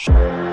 Show.